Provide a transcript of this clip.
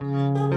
Música